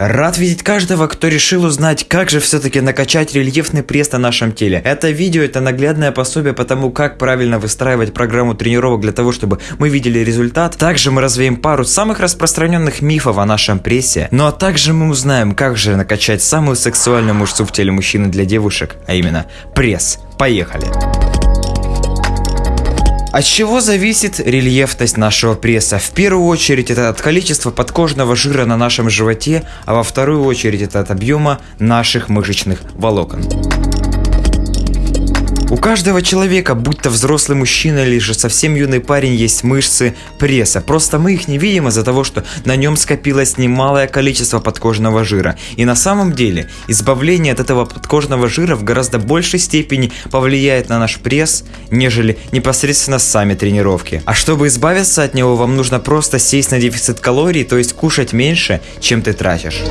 Рад видеть каждого, кто решил узнать, как же все-таки накачать рельефный пресс на нашем теле. Это видео это наглядное пособие по тому, как правильно выстраивать программу тренировок для того, чтобы мы видели результат. Также мы развеем пару самых распространенных мифов о нашем прессе. Ну а также мы узнаем, как же накачать самую сексуальную мышцу в теле мужчины для девушек, а именно пресс. Поехали! От чего зависит рельефность нашего пресса? В первую очередь это от количества подкожного жира на нашем животе, а во вторую очередь это от объема наших мышечных волокон. У каждого человека, будь то взрослый мужчина или же совсем юный парень, есть мышцы пресса. Просто мы их не видим из-за того, что на нем скопилось немалое количество подкожного жира. И на самом деле, избавление от этого подкожного жира в гораздо большей степени повлияет на наш пресс, нежели непосредственно сами тренировки. А чтобы избавиться от него, вам нужно просто сесть на дефицит калорий, то есть кушать меньше, чем ты тратишь.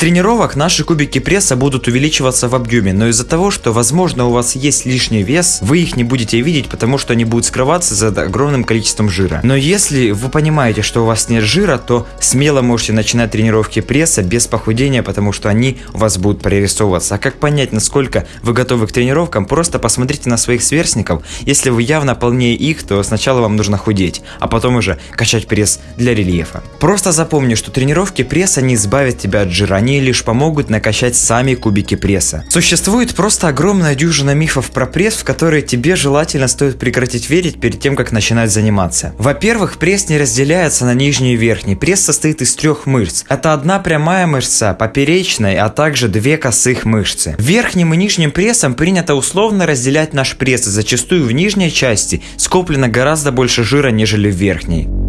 Тренировок наши кубики пресса будут увеличиваться в объеме, но из-за того, что возможно у вас есть лишний вес, вы их не будете видеть, потому что они будут скрываться за огромным количеством жира. Но если вы понимаете, что у вас нет жира, то смело можете начинать тренировки пресса без похудения, потому что они у вас будут прорисовываться. А как понять, насколько вы готовы к тренировкам, просто посмотрите на своих сверстников. Если вы явно полнее их, то сначала вам нужно худеть, а потом уже качать пресс для рельефа. Просто запомни, что тренировки пресса не избавят тебя от жира они лишь помогут накачать сами кубики пресса. Существует просто огромная дюжина мифов про пресс, в которые тебе желательно стоит прекратить верить перед тем, как начинать заниматься. Во-первых, пресс не разделяется на нижний и верхний. Пресс состоит из трех мышц. Это одна прямая мышца, поперечная, а также две косых мышцы. Верхним и нижним прессом принято условно разделять наш пресс, зачастую в нижней части скоплено гораздо больше жира, нежели в верхней.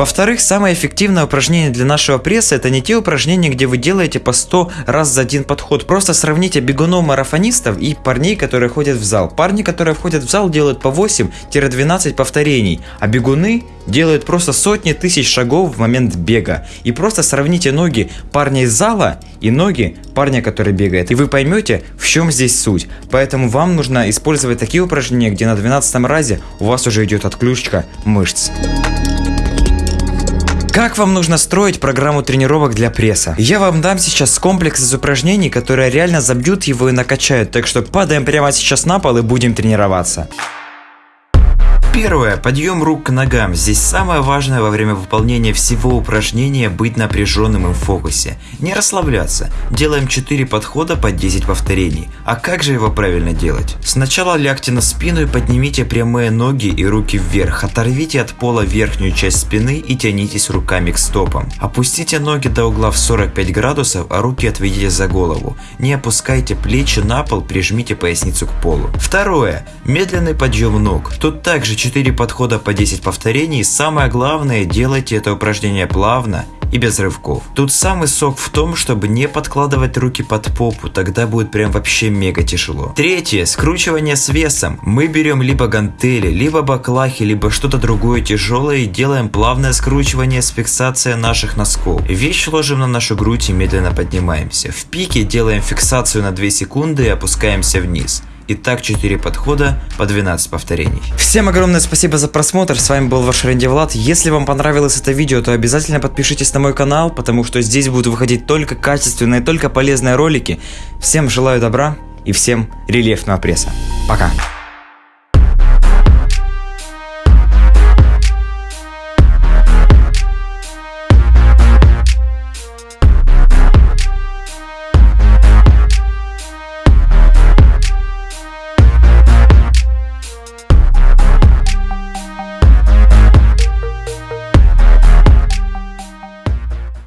Во-вторых, самое эффективное упражнение для нашего пресса это не те упражнения, где вы делаете по 100 раз за один подход. Просто сравните бегунов-марафонистов и парней, которые ходят в зал. Парни, которые входят в зал, делают по 8-12 повторений, а бегуны делают просто сотни тысяч шагов в момент бега. И просто сравните ноги парня из зала и ноги парня, который бегает. И вы поймете, в чем здесь суть. Поэтому вам нужно использовать такие упражнения, где на 12 разе у вас уже идет отключка мышц. Как вам нужно строить программу тренировок для пресса? Я вам дам сейчас комплекс из упражнений, которые реально забьют его и накачают, так что падаем прямо сейчас на пол и будем тренироваться. Первое. Подъем рук к ногам. Здесь самое важное во время выполнения всего упражнения быть напряженным и в фокусе. Не расслабляться. Делаем 4 подхода по 10 повторений. А как же его правильно делать? Сначала лягте на спину и поднимите прямые ноги и руки вверх. Оторвите от пола верхнюю часть спины и тянитесь руками к стопам. Опустите ноги до угла в 45 градусов, а руки отведите за голову. Не опускайте плечи на пол, прижмите поясницу к полу. Второе. Медленный подъем ног. Тут также 4 подхода по 10 повторений. Самое главное, делайте это упражнение плавно и без рывков. Тут самый сок в том, чтобы не подкладывать руки под попу, тогда будет прям вообще мега тяжело. Третье, скручивание с весом. Мы берем либо гантели, либо баклахи, либо что-то другое тяжелое и делаем плавное скручивание с фиксацией наших носков. Вещь ложим на нашу грудь и медленно поднимаемся. В пике делаем фиксацию на 2 секунды и опускаемся вниз. И так 4 подхода по 12 повторений. Всем огромное спасибо за просмотр, с вами был ваш Рэнди Влад. Если вам понравилось это видео, то обязательно подпишитесь на мой канал, потому что здесь будут выходить только качественные, только полезные ролики. Всем желаю добра и всем рельефного пресса. Пока!